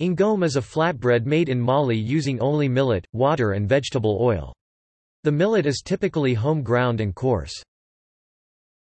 Ngome is a flatbread made in Mali using only millet, water and vegetable oil. The millet is typically home ground and coarse.